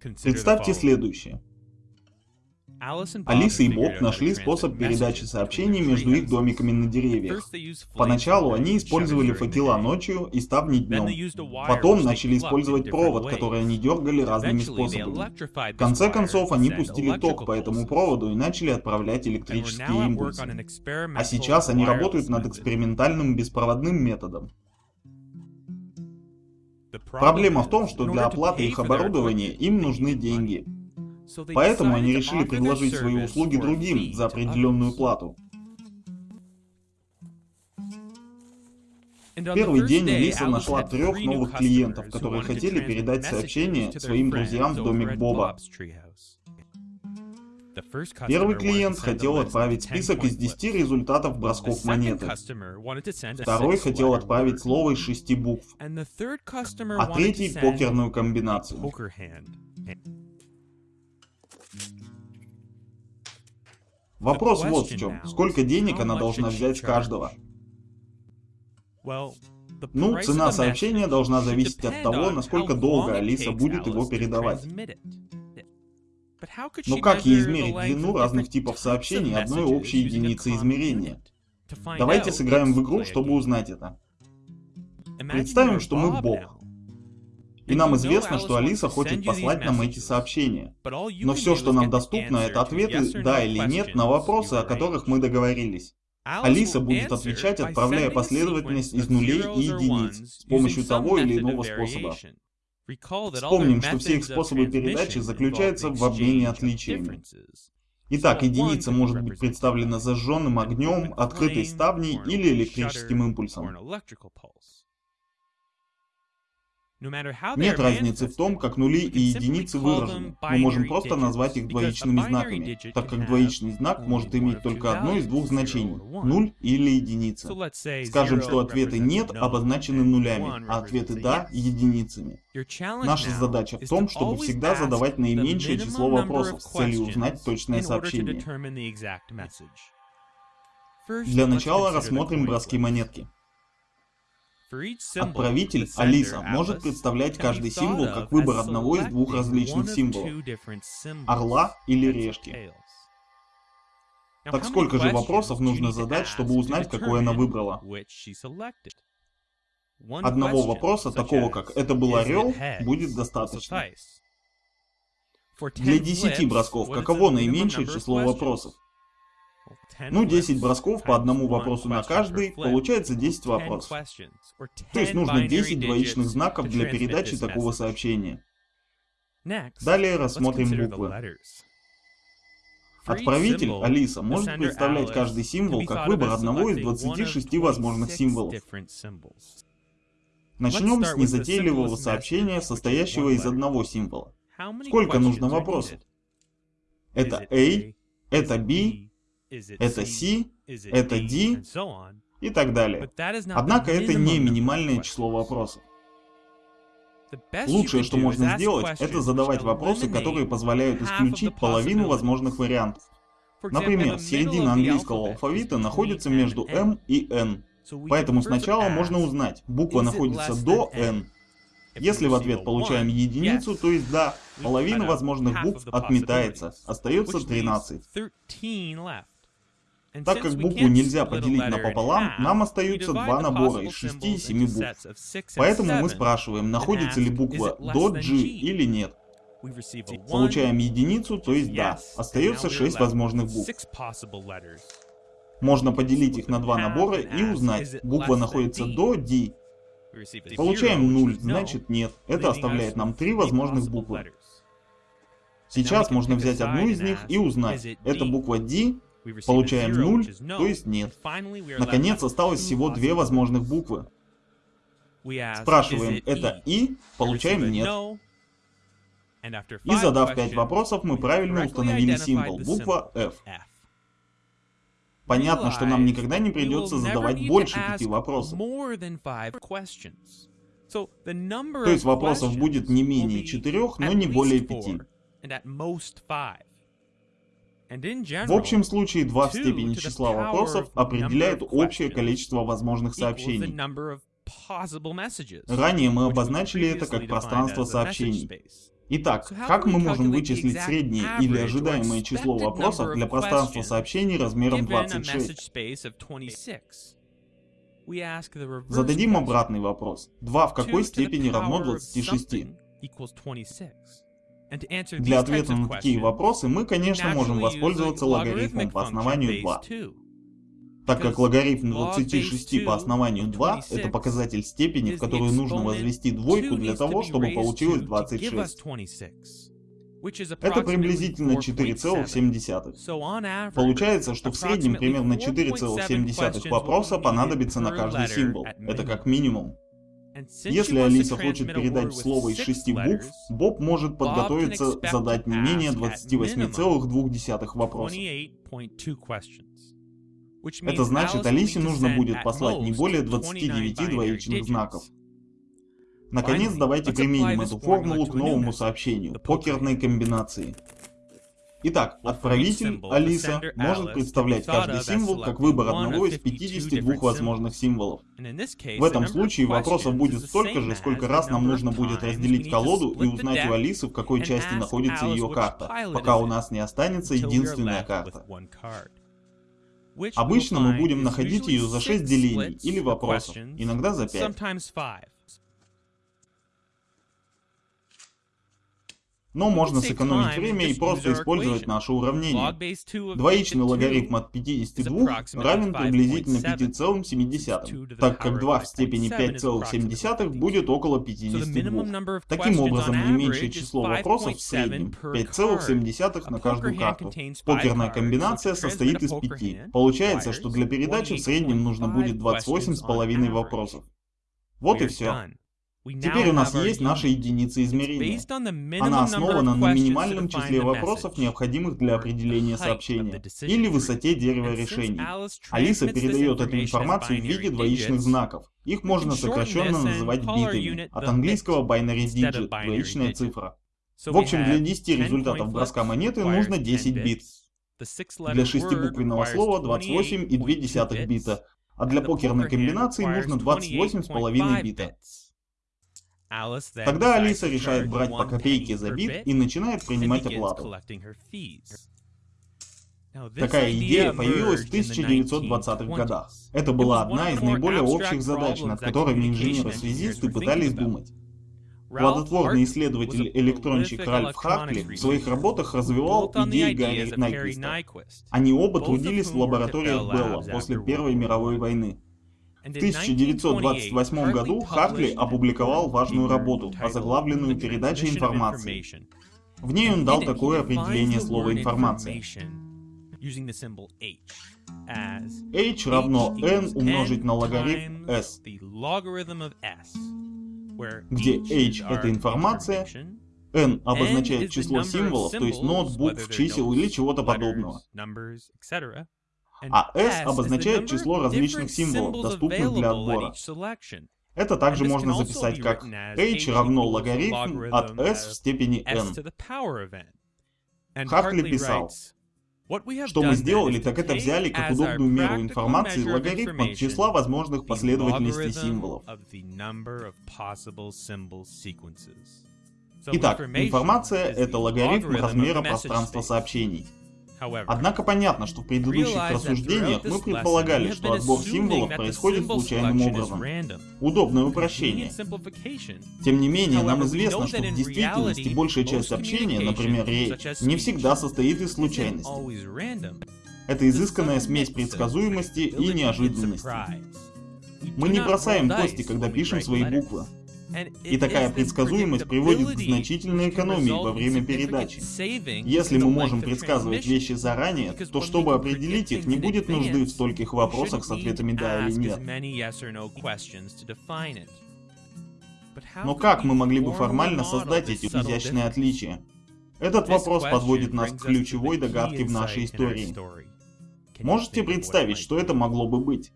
Представьте следующее. Алиса и Боб нашли способ передачи сообщений между их домиками на деревьях. Поначалу они использовали факела ночью и ставни днем. Потом начали использовать провод, который они дергали разными способами. В конце концов, они пустили ток по этому проводу и начали отправлять электрические импульсы. А сейчас они работают над экспериментальным беспроводным методом. Проблема в том, что для оплаты их оборудования им нужны деньги. Поэтому они решили предложить свои услуги другим за определенную плату. Первый день Лиса нашла трех новых клиентов, которые хотели передать сообщение своим друзьям в домик Боба. Первый клиент хотел отправить список из 10 результатов бросков монеты. Второй хотел отправить слово из 6 букв. А третий покерную комбинацию. Вопрос вот в чем. Сколько денег она должна взять с каждого? Ну, цена сообщения должна зависеть от того, насколько долго Алиса будет его передавать. Но как ей измерить длину разных типов сообщений одной общей единицы измерения? Давайте сыграем в игру, чтобы узнать это. Представим, что мы Бог. И нам известно, что Алиса хочет послать нам эти сообщения. Но все, что нам доступно, это ответы «да» или «нет» на вопросы, о которых мы договорились. Алиса будет отвечать, отправляя последовательность из нулей и единиц с помощью того или иного способа. Вспомним, что все их способы передачи заключаются в обмене отличиями. Итак, единица может быть представлена зажженным огнем, открытой ставней или электрическим импульсом. Нет разницы в том, как нули и единицы выражены. Мы можем просто назвать их двоичными знаками, так как двоичный знак может иметь только одно из двух значений — нуль или единица. Скажем, что ответы «нет» обозначены нулями, а ответы «да» — единицами. Наша задача в том, чтобы всегда задавать наименьшее число вопросов с целью узнать точное сообщение. Для начала рассмотрим броски монетки. Отправитель, Алиса, может представлять каждый символ как выбор одного из двух различных символов. Орла или решки. Так сколько же вопросов нужно задать, чтобы узнать, какой она выбрала? Одного вопроса, такого как «это был орел», будет достаточно. Для 10 бросков каково наименьшее число вопросов? Ну, 10 бросков по одному вопросу на каждый, получается 10 вопросов. То есть нужно 10 двоичных знаков для передачи такого сообщения. Далее рассмотрим буквы. Отправитель, Алиса, может представлять каждый символ как выбор одного из 26 возможных символов. Начнем с незатейливого сообщения, состоящего из одного символа. Сколько нужно вопросов? Это A, это B, это C, это D и так далее. Однако это не минимальное число вопросов. Лучшее, что можно сделать, это задавать вопросы, которые позволяют исключить половину возможных вариантов. Например, середина английского алфавита находится между M и N. Поэтому сначала можно узнать, буква находится до N. Если в ответ получаем единицу, то есть да, половина возможных букв отметается, остается 13. Так как букву нельзя поделить напополам, нам остаются два набора из 6 и 7 букв. Поэтому мы спрашиваем, находится ли буква до G или нет. Получаем единицу, то есть да. Остается 6 возможных букв. Можно поделить их на два набора и узнать, буква находится до D. Получаем 0, значит нет. Это оставляет нам три возможных буквы. Сейчас можно взять одну из них и узнать, это буква D Получаем 0, то есть нет. Наконец, осталось всего две возможных буквы. Спрашиваем, это И, получаем нет. И задав 5 вопросов, мы правильно установили символ, буква F. Понятно, что нам никогда не придется задавать больше пяти вопросов. То есть вопросов будет не менее четырех, но не более пяти. В общем случае, 2 в степени числа вопросов определяют общее количество возможных сообщений. Ранее мы обозначили это как пространство сообщений. Итак, как мы можем вычислить среднее или ожидаемое число вопросов для пространства сообщений размером 26? Зададим обратный вопрос. 2 в какой степени равно 26? Для ответа на такие вопросы мы, конечно, можем воспользоваться логарифмом по основанию 2. Так как логарифм 26 по основанию 2 — это показатель степени, в которую нужно возвести двойку для того, чтобы получилось 26. Это приблизительно 4,7. Получается, что в среднем примерно 4,7 вопроса понадобится на каждый символ. Это как минимум. Если Алиса хочет передать слово из шести букв, Боб может подготовиться задать не менее 28,2 вопросов. Это значит, Алисе нужно будет послать не более 29 двоичных знаков. Наконец, давайте применим эту формулу к новому сообщению, покерной комбинации. Итак, отправитель, Алиса, может представлять каждый символ как выбор одного из 52 возможных символов. В этом случае вопросов будет столько же, сколько раз нам нужно будет разделить колоду и узнать у Алисы, в какой части находится ее карта, пока у нас не останется единственная карта. Обычно мы будем находить ее за 6 делений или вопросов, иногда за 5. Но можно сэкономить время и просто использовать наше уравнение. Двоичный логарифм от 52 равен приблизительно 5,7, так как 2 в степени 5,7 будет около 52. Таким образом, наименьшее число вопросов в среднем 5,7 на каждую карту. Покерная комбинация состоит из 5. Получается, что для передачи в среднем нужно будет 28,5 вопросов. Вот и все. Теперь у нас есть наша единица измерения. Она основана на минимальном числе вопросов, необходимых для определения сообщения, или высоте дерева решений. Алиса передает эту информацию в виде двоичных знаков. Их можно сокращенно называть битами, от английского binary digit, двоичная цифра. В общем, для 10 результатов броска монеты нужно 10 бит. Для шестибуквенного слова 28,2 бита, а для покерной комбинации нужно 28,5 бита. Тогда Алиса решает брать по копейке за бит и начинает принимать оплату. Такая идея появилась в 1920-х годах. Это была одна из наиболее общих задач, над которыми инженеры-связисты пытались думать. Плодотворный исследователь-электронщик Ральф Хартли в своих работах развивал идеи Гарри Найквиста. Они оба трудились в лабораториях Белла после Первой мировой войны. В 1928 году Хартли опубликовал важную работу, озаглавленную «Передача информации». В ней он дал такое определение слова «информация». h равно n умножить на логарифм s, где h — это информация, n обозначает число символов, то есть нот, букв, чисел или чего-то подобного. А S обозначает число различных символов, доступных для отбора. Это также можно записать как h равно логарифм от s в степени n. Хартли писал, что мы сделали, так это взяли как удобную меру информации логарифм от числа возможных последовательностей символов. Итак, информация — это логарифм размера пространства сообщений. Однако понятно, что в предыдущих рассуждениях мы предполагали, что отбор символов происходит случайным образом. Удобное упрощение. Тем не менее, нам известно, что в действительности большая часть общения, например, речь, не всегда состоит из случайности. Это изысканная смесь предсказуемости и неожиданности. Мы не бросаем кости, когда пишем свои буквы. И такая предсказуемость приводит к значительной экономии во время передачи. Если мы можем предсказывать вещи заранее, то чтобы определить их, не будет нужды в стольких вопросах с ответами «да» или «нет». Но как мы могли бы формально создать эти изящные отличия? Этот вопрос подводит нас к ключевой догадке в нашей истории. Можете представить, что это могло бы быть?